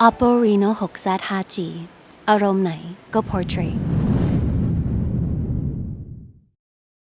Oppo Reno 6Z 5G อารมณ์ไหนก็ portrait